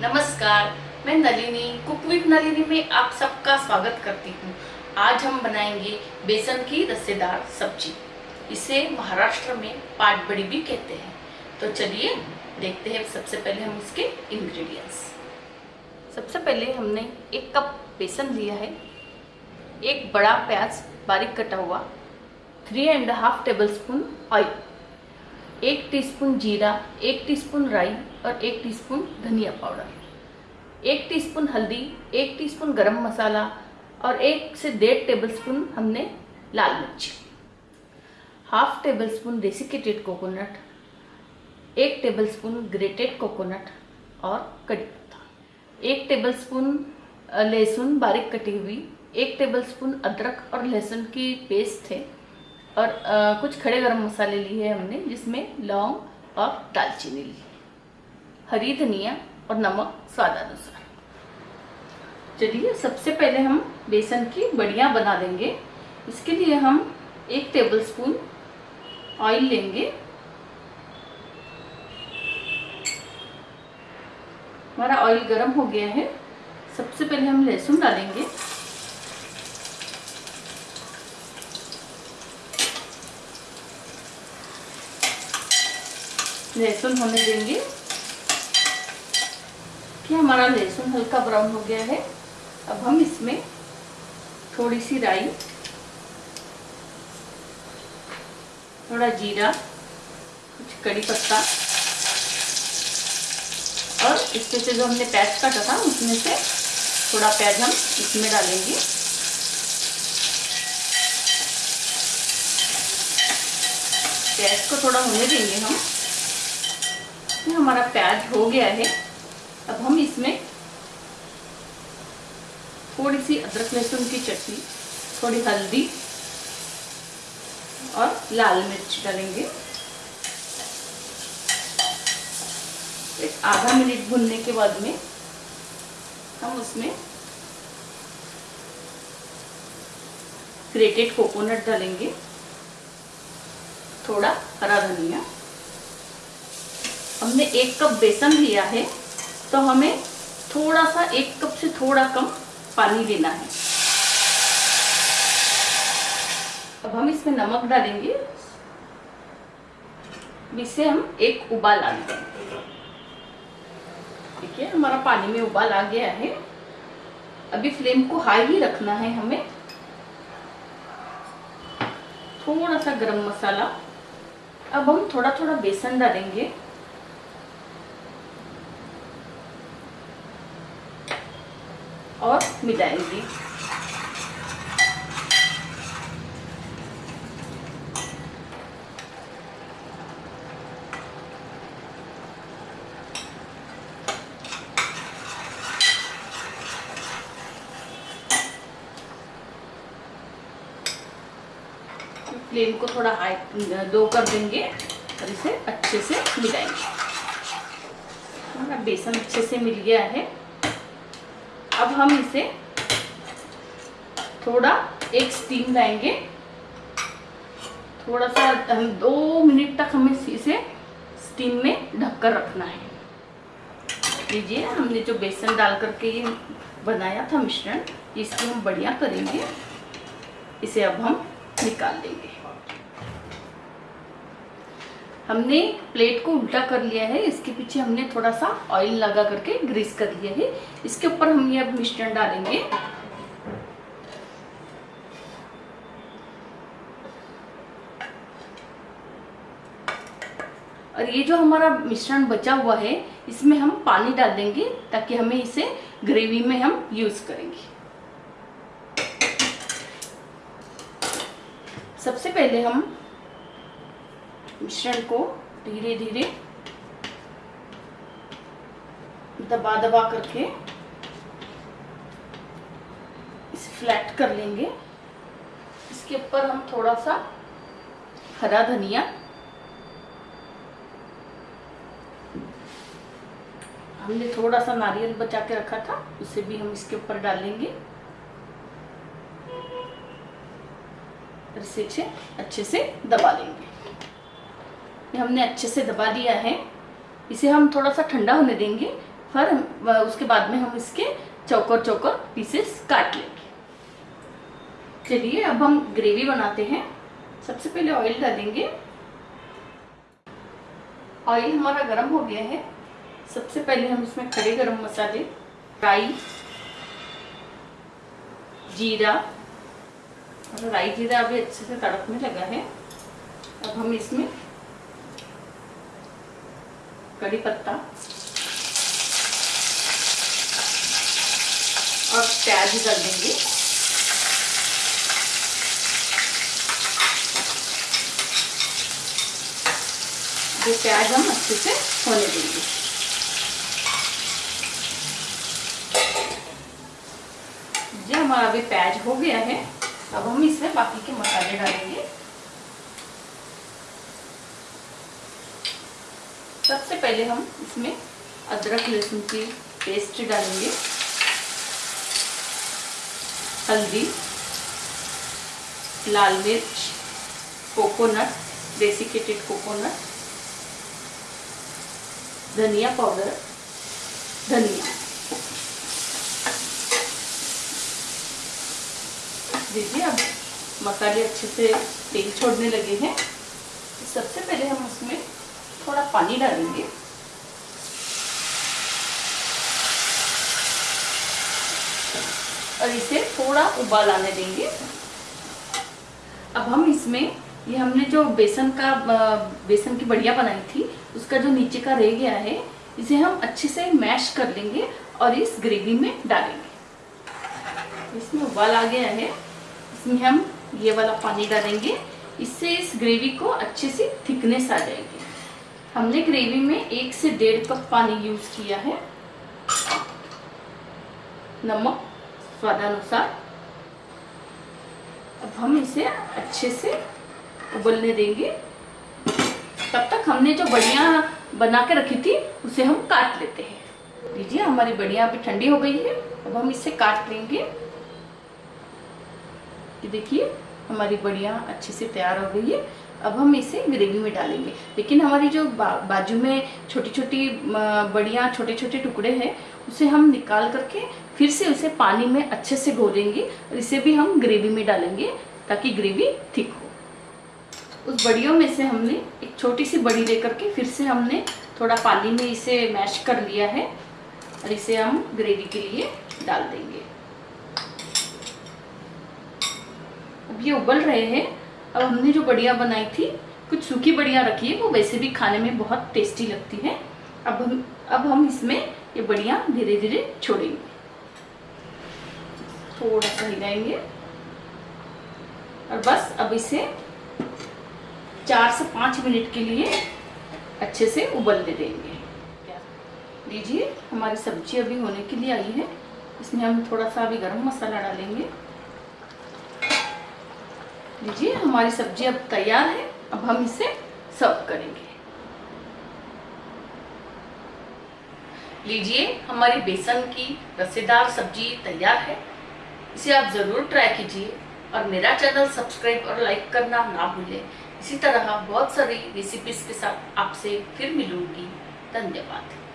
नमस्कार, मैं Nalini cook with Nalini में आप सबका स्वागत करती हूँ। आज हम बनाएँगे बेसन की रस्सेदार सब्ज़ी। इसे महाराष्ट्र में पाट बड़ी भी कहते हैं। तो चलिए देखते हैं सबसे पहले हम इसके इंग्रेडिएंट्स सबसे पहले हमने एक कप बेसन लिया है। एक बड़ा प्याज बारीक कटा हुआ three and half tablespoon oil एक टीस्पून जीरा, एक टीस्पून राई और एक टीस्पून धनिया पाउडर। एक टीस्पून हल्दी एक टीस्पून गरम मसाला और एक से डेढ़ टेबलस्पून हमने लाल मिर्च। Half tablespoon desiccated coconut एक टेबलस्पून ग्रेटेड कोकोनट और कड़ी पत्ता। एक टेबलस्पून लहसुन बारीक कटी हुई एक टेबलस्पून अदरक और लहसुन की पेस्ट है और आ, कुछ खड़े गरम मसाले लिए हमने जिसमें लौंग और दालचीनी ली। हरी धनिया और नमक स्वादानुसार। चलिए, सबसे पहले हम बेसन की बड़ियाँ बना देंगे इसके लिए हम एक टेबलस्पून ऑयल लेंगे। हमारा ऑयल गर्म हो गया है। सबसे पहले हम लहसुन डालेंगे। लहसुन होने देंगे। कि हमारा लहसुन हल्का ब्राउन हो गया है। अब हम इसमें थोड़ी सी राई, थोड़ा जीरा, कुछ कड़ी पत्ता और इसमें से जो हमने प्याज काटा था, उसमें से थोड़ा प्याज हम इसमें डालेंगे। प्याज को थोड़ा होने देंगे हम। हमारा प्याज हो गया है। अब हम इसमें थोड़ी सी अदरक लहसुन की चटनी, थोड़ी हल्दी और लाल मिर्च डालेंगे। एक आधा मिनट भुनने के बाद में हम उसमें ग्रेटेड कोकोनट डालेंगे। थोड़ा हरा धनिया। हमने एक कप बेसन लिया है। तो हमें थोड़ा सा, एक कप से थोड़ा कम पानी लेना है। अब हम इसमें नमक डालेंगे। इसे हम एक उबाल आ देंगे। है हमारा पानी में उबाल आ गया है। अभी फ्लेम को हाई ही रखना है हमें। थोड़ा सा गरम मसाला। अब हम थोड़ा थोड़ा बेसन डालेंगे। और मिलाएँगे फ्लेम को थोड़ा हाई, दो कर देंगे और इसे अच्छे से मिलाएँगे। हमारा बेसन अच्छे से मिल गया है। हम इसे थोड़ा एक स्टीम लाएँगे। थोड़ा सा हम दो मिनट तक हमें इसे स्टीम में ढककर रखना है। लीजिए, हमने जो बेसन डाल करके ये बनाया था मिश्रण, इसकी हम बढ़िया करेंगे। इसे अब हम निकाल देंगे। हमने प्लेट को उल्टा कर लिया है। इसके पीछे हमने थोड़ा सा ऑयल लगा करके ग्रीस कर लिया है। इसके ऊपर हम ये अब मिश्रण डालेंगे। और ये जो हमारा मिश्रण बचा हुआ है, इसमें हम पानी डाल देंगे ताकि हमें इसे ग्रेवी में हम यूज़ करेंगे। सबसे पहले हम मिश्रण को धीरे धीरे दबा दबा करके इसे फ्लैट कर लेंगे। इसके ऊपर हम थोड़ा सा हरा धनिया हमने थोड़ा सा नारियल बचा के रखा था, उसे भी हम इसके ऊपर डालेंगे। इसे अच्छे से दबा लेंगे। ये हमने अच्छे से दबा दिया है। इसे हम थोड़ा सा ठंडा होने देंगे, फिर उसके बाद में हम इसके चौकर चौकर पीसेस काट लेंगे। चलिए, अब हम ग्रेवी बनाते हैं। सबसे पहले ऑयल डालेंगे। ऑयल हमारा गर्म हो गया है। सबसे पहले हम इसमें खड़े गरम मसाले, राई, जीरा, और राई जीरा अभी अच्छे से तड़कने लगा है। अब हम इसमें कड़ी पत्ता। और प्याज डाल देंगे। जो प्याज हम अच्छे से होने देंगे। ये हमारा अभी प्याज हो गया है। अब हम इसमें बाकी के मसाले डालेंगे। सबसे पहले हम इसमें अदरक लहसुन की पेस्ट डालेंगे। हल्दी, लाल मिर्च, कोकोनट डेसिकेटेड कोकोनट धनिया पाउडर, धनिया। देखिए अब मसाले अच्छे से तेल छोड़ने लगे हैं। सबसे पहले हम उसमें थोड़ा पानी डालेंगे। और इसे थोड़ा उबाल आने देंगे। अब हम इसमें, ये हमने जो बेसन का बेसन की बढ़िया बनाई थी, उसका जो नीचे का रह गया है, इसे हम अच्छे से मैश कर लेंगे और इस ग्रेवी में डालेंगे। इसमें उबाल आ गया है। इसमें हम ये वाला पानी डालेंगे। इससे इस ग्रेवी को अच्छे से थिकनेस आ जाएगी। हमने ग्रेवी में एक से डेढ़ कप पानी यूज़ किया है। नमक स्वादानुसार। अब हम इसे अच्छे से उबलने देंगे। तब तक हमने जो बढ़िया बना के रखी थी, उसे हम काट लेते हैं। लीजिए, हमारी बढ़िया अभी ठंडी हो गई है। अब हम इसे काट लेंगे। देखिए, हमारी बढ़िया अच्छे से तैयार हो गई है। अब हम इसे ग्रेवी में डालेंगे। लेकिन हमारी जो बा, बाजू में छोटी छोटी बढ़िया छोटे छोटे टुकड़े हैं उसे हम निकाल करके फिर से उसे पानी में अच्छे से घोलेंगे और इसे भी हम ग्रेवी में डालेंगे ताकि ग्रेवी थिक हो। उस बड़ियों में से हमने एक छोटी सी बड़ी लेकर के फिर से हमने थोड़ा पानी में इसे मैश कर लिया है और इसे हम ग्रेवी के लिए डाल देंगे। अब ये उबल रहे हैं। अब हमने जो बढ़िया बनाई थी, कुछ सूखी बढ़िया रखी है, वो वैसे भी खाने में बहुत टेस्टी लगती है। अब हम अब हम इसमें ये बढ़िया धीरे धीरे छोड़ेंगे। थोड़ा सा हिलाएँगे। और बस अब इसे चार से पाँच मिनट के लिए अच्छे से उबलने देंगे। लीजिए, हमारी सब्ज़ी अभी होने के लिए आई है। इसमें हम थोड़ा सा अभी गरम मसाला डालेंगे। लीजिए, हमारी सब्ज़ी अब तैयार है, अब हम इसे सर्व करेंगे। लीजिए, हमारी बेसन की रसेदार सब्ज़ी तैयार है। इसे आप ज़रूर ट्राई कीजिए और मेरा चैनल सब्सक्राइब और लाइक करना ना भूलें। इसी तरह बहुत सारी रेसिपीज़ के साथ आपसे फिर मिलूँगी। धन्यवाद।